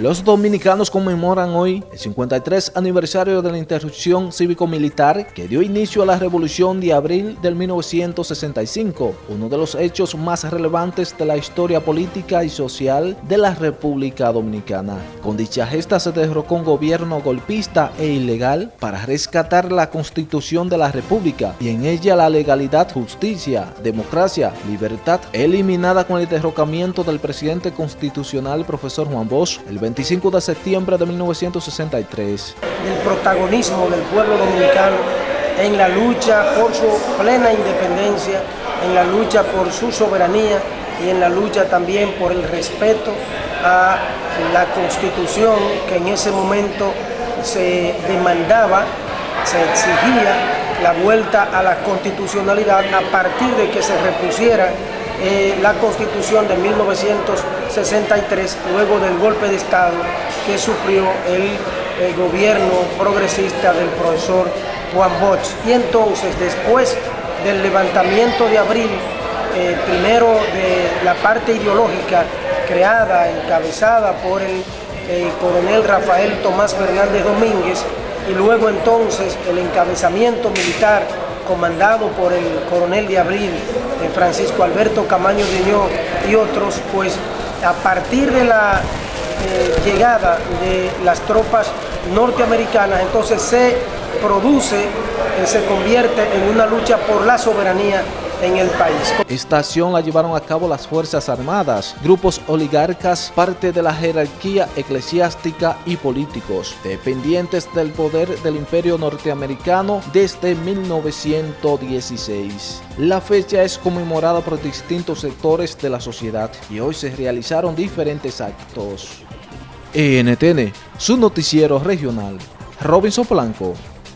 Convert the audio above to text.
Los dominicanos conmemoran hoy el 53 aniversario de la interrupción cívico-militar que dio inicio a la Revolución de Abril del 1965, uno de los hechos más relevantes de la historia política y social de la República Dominicana. Con dicha gesta se derrocó un gobierno golpista e ilegal para rescatar la Constitución de la República y en ella la legalidad, justicia, democracia, libertad, eliminada con el derrocamiento del presidente constitucional profesor Juan Bosch el 25 de septiembre de 1963. El protagonismo del pueblo dominicano en la lucha por su plena independencia, en la lucha por su soberanía y en la lucha también por el respeto a la Constitución que en ese momento se demandaba, se exigía la vuelta a la constitucionalidad a partir de que se repusiera eh, la Constitución de 1963, luego del golpe de Estado que sufrió el, gobierno progresista del profesor Juan Bosch. Y entonces, después del levantamiento de abril, eh, primero de la parte ideológica creada, encabezada por el coronel Rafael Tomás Fernández Domínguez, y luego entonces el encabezamiento militar comandado por el coronel de Abril, eh, Francisco Alberto Camaño Diñó y otros, pues a partir de la eh, llegada de las tropas norteamericanas, entonces se produce, eh, se convierte en una lucha por la soberanía en el país. Esta acción la llevaron a cabo las Fuerzas Armadas, grupos oligarcas, parte de la jerarquía eclesiástica y políticos, dependientes del poder del imperio norteamericano desde 1916. La fecha es conmemorada por distintos sectores de la sociedad y hoy se realizaron diferentes actos. ENTN, su noticiero regional. Robinson Blanco.